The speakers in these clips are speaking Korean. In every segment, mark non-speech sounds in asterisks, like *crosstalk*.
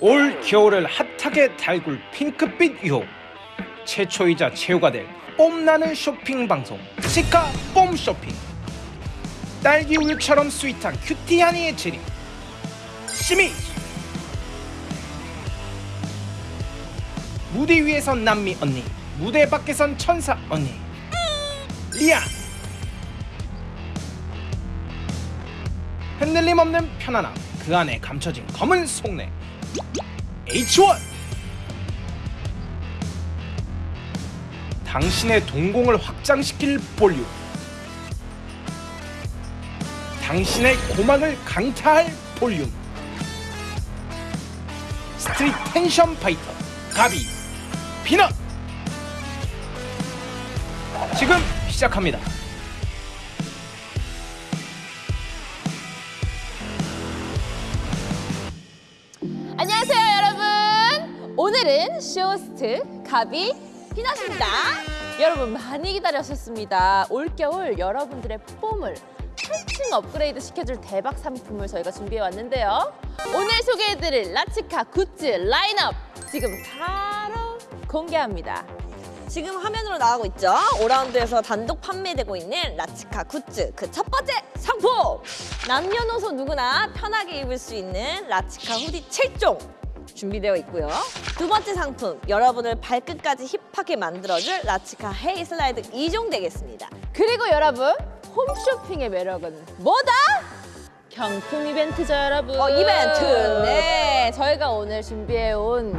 올 겨울을 핫하게 달굴 핑크빛 유혹. 최초이자 최후가 될 뽐나는 쇼핑 방송 치카 뽐 쇼핑. 딸기 우유처럼 sweet한 큐티하니의 재림. 시미즈. 무대 위에선 남미 언니 무대 밖에선 천사 언니. 리안. 흔들림 없는 편안함 그 안에 감춰진 검은 속내 H1 당신의 동공을 확장시킬 볼륨. 당신의 고막을 강타할 볼륨. Street tension fighter 가비 피넛. 지금 시작합니다 쇼호스트 가비 피넛입니다. 여러분 많이 기다렸었습니다. 올겨울 여러분들의 뽐을 한층 업그레이드 시켜줄 대박 상품을 저희가 준비해 왔는데요. 오늘 소개해드릴 라치카 굿즈 라인업 지금 바로 공개합니다. 지금 화면으로 나가고 있죠. 5라운드에서 단독 판매되고 있는 라치카 굿즈 그 첫 번째 상품! 남녀노소 누구나 편하게 입을 수 있는 라치카 후디 7종 준비되어 있고요. 두 번째 상품, 여러분을 발끝까지 힙하게 만들어줄 라치카 헤이 슬라이드 2종 되겠습니다. 그리고 여러분 홈쇼핑의 매력은 뭐다? 경품 이벤트죠 여러분 어, 이벤트! 네 저희가 오늘 준비해온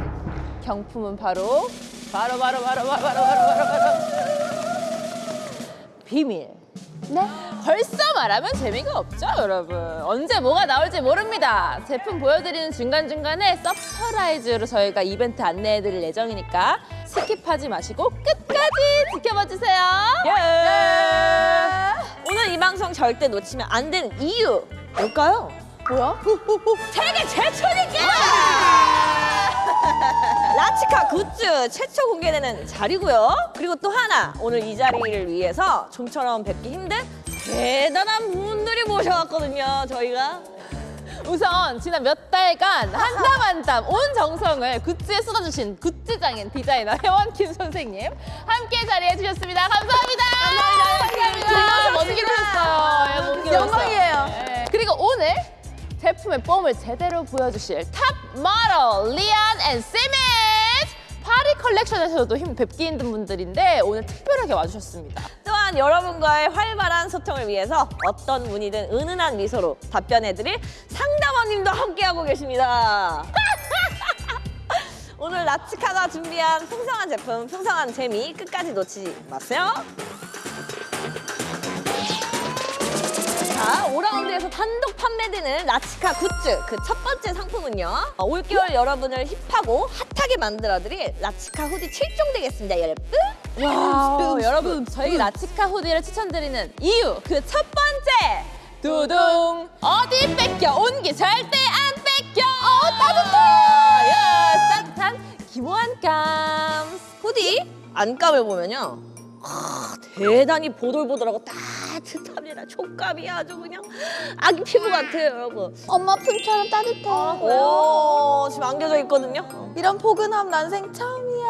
경품은 바로 바로 바로 바로 바로 바로 바로 바로 바로 비밀 네 벌써 말하면 재미가 없죠 여러분 언제 뭐가 나올지 모릅니다 제품 보여드리는 중간중간에 surprise로 저희가 이벤트 안내해드릴 예정이니까 skip하지 마시고 끝까지 지켜봐 주세요 예! *laughs* 오늘 이 방송 절대 놓치면 안 되는 이유 뭘까요? 뭐야? *laughs* 세계 최초니까! *laughs* 라치카 굿즈 최초 공개되는 자리고요. 그리고 또 하나 오늘 이 자리를 위해서 좀처럼 뵙기 힘든 대단한 분들이 모셔왔거든요. 저희가 우선 지난 몇 달간 한 땀 한 땀 온 정성을 굿즈에 쏟아주신 굿즈장인 디자이너 혜원 김 선생님 함께 자리해 주셨습니다. 감사합니다. 감사합니다. 감사합니다. 오셨어요. 예, 먼 길을 영광이에요. 예. 그리고 오늘 제품의 뽐을 제대로 보여주실 top 모델 리안 and 시미즈 파리 컬렉션에서도 힘 뵙기 힘든 분들인데 오늘 특별하게 와주셨습니다. 또한 여러분과의 활발한 소통을 위해서 어떤 분이든 은은한 미소로 답변해드릴 상담원님도 함께하고 계십니다. *laughs* 오늘 라치카가 준비한 풍성한 제품, 풍성한 재미 끝까지 놓치지 마세요. 자, 오라운드에서 단독 판매되는 라치카 굿즈 그 첫 번째 상품은요. 어, 올겨울 여러분을 힙하고 핫하게 만들어드릴 라치카 후디 7종 되겠습니다, 여러분. Wow, 여러분 저희 라치카 후디를 추천드리는 이유 그 첫 번째! 두둥. 어디 뺏겨? 온기 절대 안 뺏겨! 어 따뜻해! 예, 따뜻한 기모 안감 후디 안감을 보면요. 아, 대단히 보들보들하고 따뜻합니다. 촉감이 아주 그냥 아기 피부 같아요, 여러분. 엄마 품처럼 따뜻해. 오, 지금 안겨져 있거든요. 이런 포근함 난생 처음이야.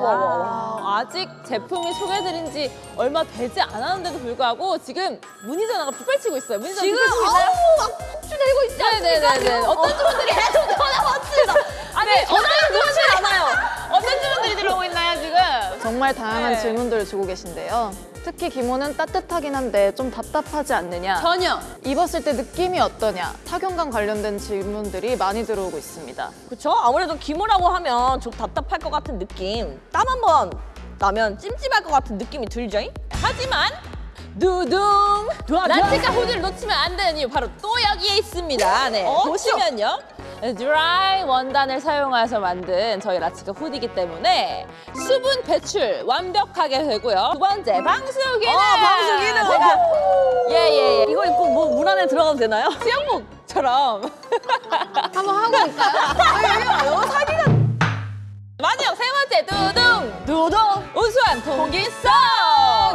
와, 아직 제품이 소개해드린 지 얼마 되지 않았는데도 불구하고 지금 문의 전화가 빗발치고 있어요 문의 전화 지금? 어우, 막 폭주되고 있지 않습니까? 네네네 지금? 어떤 어. 주문들이 계속 전화 왔습니다. *laughs* 아니, 네, 전화를 놓지 않아요. *laughs* 어떤 주문들이 들어오고 있나요 지금? 정말 다양한 네. 질문들을 주고 계신데요. 특히 기모는 따뜻하긴 한데 좀 답답하지 않느냐? 전혀 입었을 때 느낌이 어떠냐? 착용감 관련된 질문들이 많이 들어오고 있습니다. 그렇죠? 아무래도 기모라고 하면 좀 답답할 것 같은 느낌. 땀 한 번 나면 찜찜할 것 같은 느낌이 들죠? 하지만 두둥 라치카 후드를 놓치면 안 되는 이유 바로 또 여기에 있습니다. 네 어, 보시면요. 드라이 원단을 사용해서 만든 저희 라치카 후디이기 때문에 수분 배출 완벽하게 되고요. 두 번째 방수 기능. 어, 방수 기능. 제가 예예 예 이거 입고 뭐 물 안에 들어가도 되나요? 수영복처럼 *laughs* 한번 하고 올까요? 마지막 세 번째 두둥 두둥! 우수한 통기성.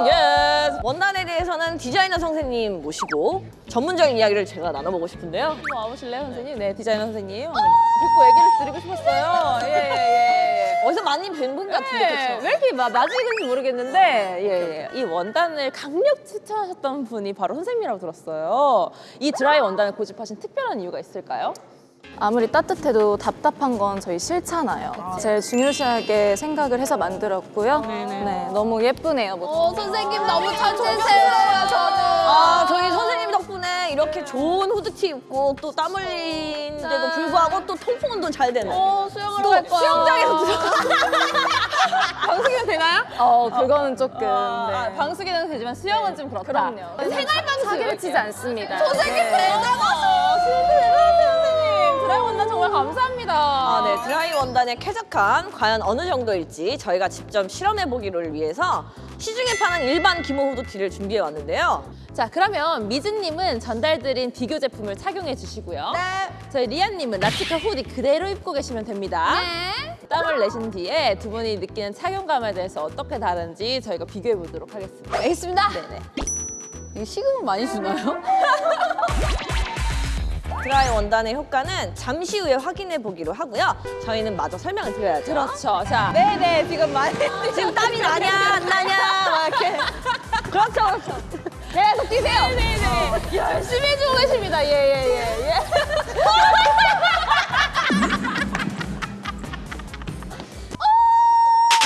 Yes. 원단에 대해서는 디자이너 선생님 모시고 전문적인 이야기를 제가 나눠보고 싶은데요. 한번 와보실래요, 선생님? 네, 디자이너 선생님. 듣고 얘기를 드리고 싶었어요. 예, 예, 예. 어디서 많이 뵌 분 같은데, 네, 그쵸? 왜 이렇게 마- 낯익은지 모르겠는데 예, 예. 이 원단을 강력 추천하셨던 분이 바로 선생님이라고 들었어요. 이 드라이 원단을 고집하신 특별한 이유가 있을까요? 아무리 따뜻해도 답답한 건 저희 싫잖아요. 제일 중요시하게 생각을 해서 만들었고요. 네, 너무 예쁘네요. 어, 선생님 너무 천재세요, 저는. 아, 저희 선생님 덕분에 이렇게 좋은 후드티 입고 또 땀 흘리는데도 불구하고 또 통풍 운동 잘 되는. 어, 수영하러 또갈 거야. 수영장에서 들어가. *laughs* 방수기는 되나요? 어, 그거는 조금. 아, 네. 방수기는 되지만 수영은 좀 그렇다. 그럼요. 생활방수 사기를 치지 않습니다. 선생님 대단하셔. 진짜 대단하세요, 선생님. 드라이 원단 정말 감사합니다. 아, 네. 드라이 원단의 쾌적함 과연 어느 정도일지 저희가 직접 실험해 보기를 위해서 시중에 파는 일반 기모 후드티를 준비해 왔는데요. 자, 그러면 미즈님은 전달드린 비교 제품을 착용해 주시고요. 네. 저희 리안님은 라치카 후디 그대로 입고 계시면 됩니다. 네. 땀을 내신 뒤에 두 분이 느끼는 착용감에 대해서 어떻게 다른지 저희가 비교해 보도록 하겠습니다. 알겠습니다. 네네. 이게 식음을 많이 주나요? *laughs* 드라이 원단의 효과는 잠시 후에 확인해 보기로 하고요. 저희는 마저 설명을 드려야죠. 그렇죠. 자, 네네 지금 많이 *laughs* 지금 땀이 나냐 안 나냐 막 이렇게 *laughs* 그렇죠 그렇죠 계속 뛰세요 네네. 열심히 해주고 계십니다. 예, 예, 예, 예.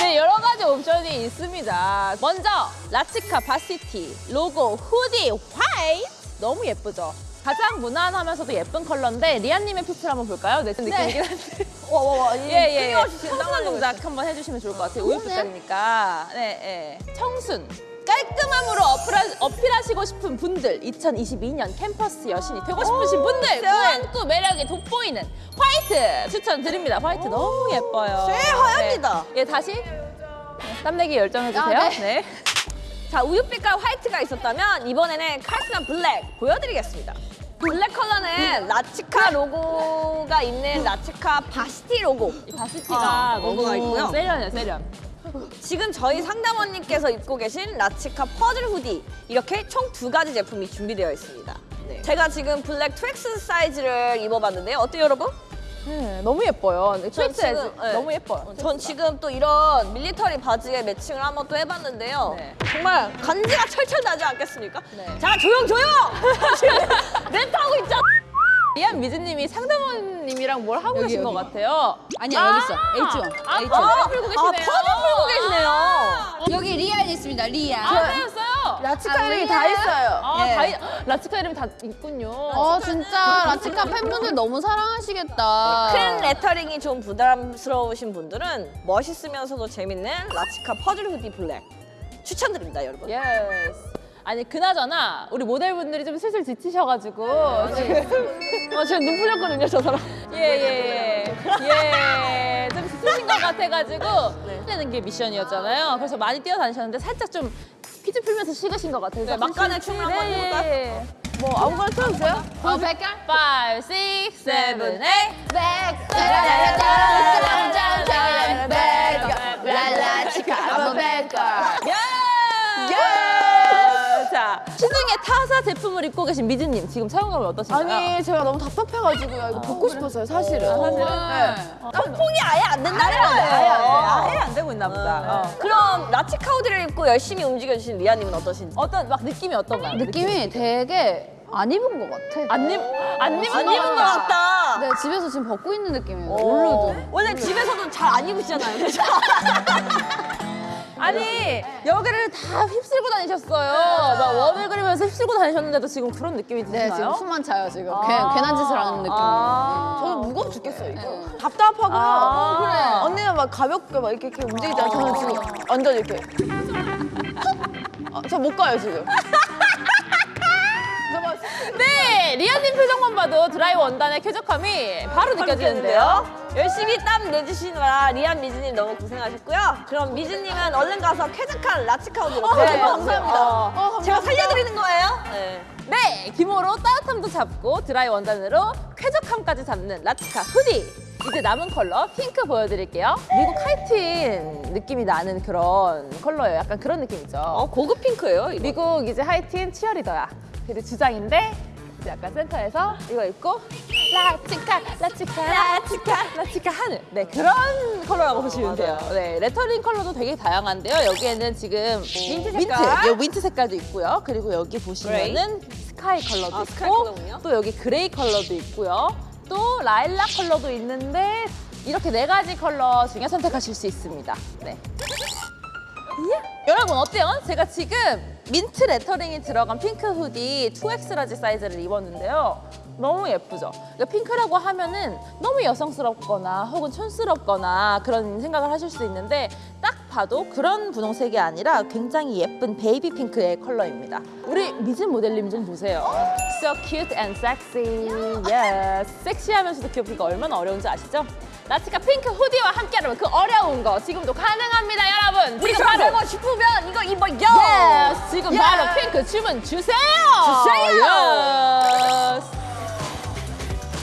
*laughs* 네, 여러 가지 옵션이 있습니다. 먼저 라치카 바시티 로고 후디 화이트 너무 예쁘죠? 가장 무난하면서도 예쁜 컬러인데 리안님의 피트를 한번 볼까요? 네, 좀 느낌이긴 한데. *laughs* 와와와 예, 예, 예. 끊임없이 청순 땀 동작 한번 해주시면 좋을 것 같아요. 우유빛깔이니까. 네, 예. 청순. 깔끔함으로 어필하, 어필하시고 싶은 분들, 2022년 캠퍼스 여신이 되고 싶으신 분들, 꾸안꾸 매력이 돋보이는 화이트 추천드립니다. 화이트 너무 예뻐요. 새하얗습니다. 네. 예, 다시. 네, 땀내기 열정해주세요. 아, 네. 네. 자 우유빛깔 화이트가 있었다면 이번에는 카리스마 블랙 보여드리겠습니다 블랙 컬러는 라치카 로고가 있는 라치카 varsity 로고 이 varsity가 아, 로고가 있고요. 세련해요, 세련. 지금 저희 상담원님께서 입고 계신 라치카 퍼즐 후디 이렇게 총 두 가지 제품이 준비되어 있습니다 네. 제가 지금 블랙 two X 사이즈를 입어봤는데요 어때요 여러분? 네, 너무 예뻐요. 전 트위트 지금, 네. 너무 예뻐요. 전 지금 또 이런 밀리터리 바지에 매칭을 한번 또 해봤는데요. 네. 정말 간지가 철철 나지 않겠습니까? 네. 자 조용 조용! *laughs* 지금 랩하고 있잖아. 리안 시미즈님이 상담원님이랑 뭘 하고 계신 것 같아요. 아니야, 여기 있어. H1. 아, H1. 퍼즐 풀고 아 계시네요. 퍼즐 풀고 계시네요. 여기 리안 있습니다, 리안. 아, 배웠어요. 라치카 이름이 다 있어요. 아, 예. 다, 이- 라치카 이름이 다 있군요. 어, 진짜 라치카 팬분들 너무 사랑하시겠다. 큰 레터링이 좀 부담스러우신 분들은 멋있으면서도 재밌는 라치카 퍼즐 후디 블랙 추천드립니다, 여러분. yes. 아니 그나저나 우리 모델분들이 좀 슬슬 지치셔가지고 지금 아, 지금 눈 풀렸거든요, 저 사람. 예예예 예. 좀 지치신 것 같아가지고 내는 게 미션이었잖아요. 그래서 많이 뛰어다니셨는데 살짝 좀 퀴즈 풀면서 식으신 것 같아요. 네, 막간에 춤을 한번 해볼까요? 뭐 아무거나 틀어주세요. 어, 백깔? 5, 6, 7, 8 라라 타사 제품을 입고 계신 미즈님 지금 사용감이 어떠신가요? 아니, 제가 너무 답답해가지고요. 이거 벗고 싶었어요, 사실은. 사실은? 통풍이 아예 안 된다는 거예요. 아예 아예 안 되고 있나 보다. 어. 그럼 라치카 후디를 입고 열심히 움직여주신 리아님은 어떠신지? 어떤 막 느낌이 어떤가요? 느낌이 되게 안 입은 것 같아. 안 입, 안 입은 안 입은 것 같다. 네, 집에서 지금 벗고 있는 느낌이에요. 올로도. 원래 집에서도 잘 안 입으시잖아요. 그죠? *laughs* 아니 여기를 다 휩쓸고 다니셨어요. 막 원을 그리면서 휩쓸고 다니셨는데도 지금 그런 느낌이 네, 드시나요? 지금 숨만 차요, 지금. 괜, 괜한 짓을 하는 느낌이에요. 아. 저는 무거워 죽겠어요, 이거. 네. 답답하고요. 아. 어, 그래. 언니는 막 가볍게 막 이렇게, 이렇게 움직이잖아요. 저는 지금 완전 이렇게. 아, 저못 가요, 지금. 네, 리안님 표정만 봐도 드라이 원단의 쾌적함이 바로 느껴지는데요. 열심히 땀 내주시느라 리안 미즈님 너무 고생하셨고요. 그럼 미즈님은 얼른 가서 쾌적한 라치카 hoodie로 네, 네, 감사합니다. 제가 살려드리는 거예요. 네. 네, 기모로 따뜻함도 잡고 드라이 원단으로 쾌적함까지 잡는 라치카 후디. 이제 남은 컬러 핑크 보여드릴게요. 미국 하이틴 느낌이 나는 그런 컬러예요. 약간 그런 느낌이죠. 어, 고급 핑크예요. 이거. 미국 이제 하이틴 치어리더야. 그리고 주장인데 이제 약간 센터에서 이거 입고 라치카 라치카 라치카 라치카 하는 네 그런 컬러라고 보시면 돼요. 네 레터링 컬러도 되게 다양한데요. 여기에는 지금 민트 색깔? 요 민트 색깔도 있고요. 그리고 여기 보시면은 sky 컬러도 아, 있고 sky. 또 여기 gray 컬러도 있고요. 또 라일락 컬러도 있는데 이렇게 네 가지 컬러 중에 선택하실 수 있습니다. 네. 여러분 어때요? 제가 지금 민트 레터링이 들어간 핑크 후디 2X large 사이즈를 입었는데요. 너무 예쁘죠? 그러니까 핑크라고 하면은 너무 여성스럽거나 혹은 촌스럽거나 그런 생각을 하실 수 있는데 딱 봐도 그런 분홍색이 아니라 굉장히 예쁜 baby pink의 컬러입니다. 우리 미진 모델님 좀 보세요. So cute and sexy. Yes. 섹시하면서도 귀엽기가 얼마나 어려운지 아시죠? 라치카 핑크 hoodie와 함께하면 그 어려운 거 지금도 가능합니다, 여러분. 지금 바로 싶으면 이거 입어요. Yes, 지금 Yes. 바로 핑크 주문 주세요. 주세요. Yes.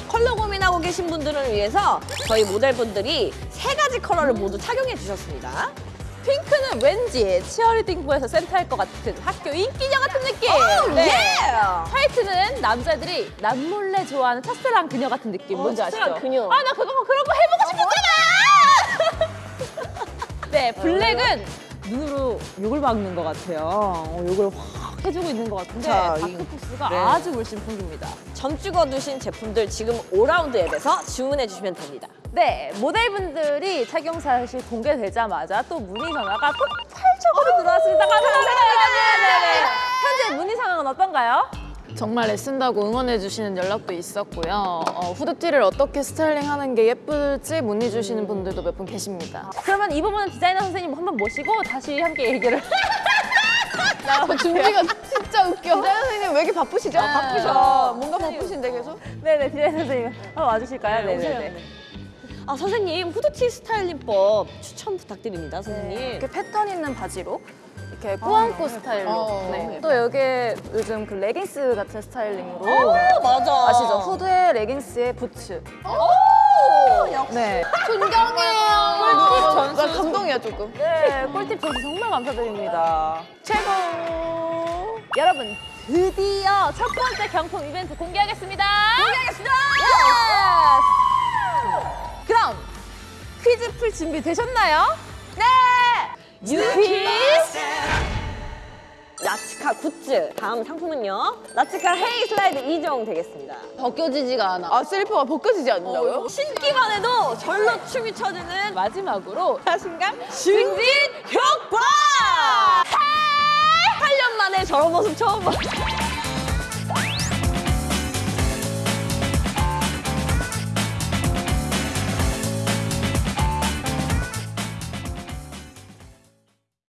컬러 고민하고 계신 분들을 위해서 저희 모델분들이 세 가지 컬러를 모두 착용해 주셨습니다. 핑크는 왠지 치어리딩부에서 센터할 것 같은 학교 인기녀 같은 느낌. 네. 예! 화이트는 남자들이 남몰래 좋아하는 첫사랑 그녀 같은 느낌. 어, 뭔지 아시죠? 그녀. 아, 나 그거 그런 거 해보고 싶었잖아. *laughs* 네, 블랙은 눈으로 욕을 막는 것 같아요. 어, 욕을 확 해주고 있는 것 같은데 자, 이- 다크포스가 네. 아주 물씬 풍깁니다. 점 찍어 두신 제품들 지금 오라운드 앱에서 주문해 주시면 됩니다. 네, 모델분들이 착용 사실 공개되자마자 또 문의 전화가 폭발적으로 들어왔습니다. 감사합니다. 네네. 현재 문의 상황은 어떤가요? 정말 애쓴다고 응원해주시는 연락도 있었고요. 어, 후드티를 어떻게 스타일링하는 게 예쁠지 문의주시는 분들도 몇 분 계십니다. 그러면 이 부분은 디자이너 선생님 한번 모시고 다시 함께 얘기를. 준비가 진짜 웃겨. 디자이너 선생님 왜 이렇게 바쁘시죠? 네. 바쁘셔. 뭔가 바쁘신데 계속? 네네, 디자이너 선생님 한번 와주실까요? 네 네네. 아 선생님 후드티 styling법 추천 부탁드립니다, 선생님. 이렇게 패턴 있는 바지로 이렇게 꾸안꾸 스타일로. 어. 네. 또 여기에 요즘 그 레깅스 같은 styling으로 아, 맞아. 아시죠? 후드에 레깅스에 부츠. 네. 존경해요. 꿀팁 전수. 나 감동이야 조금. 네, 꿀팁 전수 정말 감사드립니다. 최고! 여러분, 드디어 첫 번째 경품 이벤트 공개하겠습니다. 공개하겠습니다! 그럼 퀴즈 풀 준비 되셨나요? 네! 유퀴즈! 라치카 굿즈 다음 상품은요. 라치카 헤이 슬라이드 2종 되겠습니다. 벗겨지지가 않아. 아 슬리퍼가 벗겨지지 않는다고요? 신기만 해도 절로 춤이 춰지는 마지막으로 자신감 증진 효과! 8년 만에 저런 모습 처음 봐.